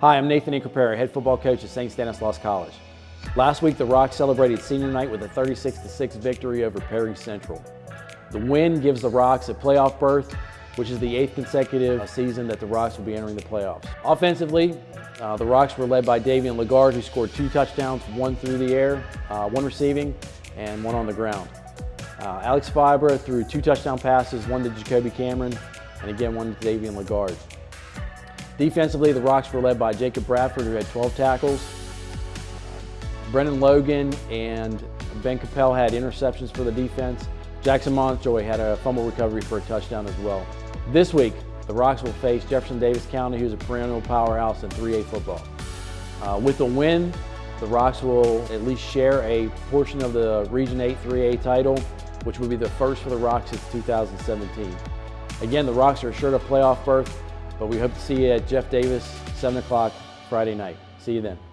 Hi, I'm Nathan Incaprera, head football coach at St. Stanislaus College. Last week, the Rocks celebrated senior night with a 36-6 victory over Perry Central. The win gives the Rocks a playoff berth, which is the eighth consecutive season that the Rocks will be entering the playoffs. Offensively, uh, the Rocks were led by Davian Lagarde, who scored two touchdowns, one through the air, uh, one receiving, and one on the ground. Uh, Alex Fibra threw two touchdown passes, one to Jacoby Cameron, and again one to Davian Lagarde. Defensively, the Rocks were led by Jacob Bradford, who had 12 tackles. Brennan Logan and Ben Capel had interceptions for the defense. Jackson Montjoy had a fumble recovery for a touchdown as well. This week, the Rocks will face Jefferson Davis County, who's a perennial powerhouse in 3A football. Uh, with the win, the Rocks will at least share a portion of the Region 8 3A title, which will be the first for the Rocks since 2017. Again, the Rocks are assured a playoff berth but we hope to see you at Jeff Davis, 7 o'clock Friday night. See you then.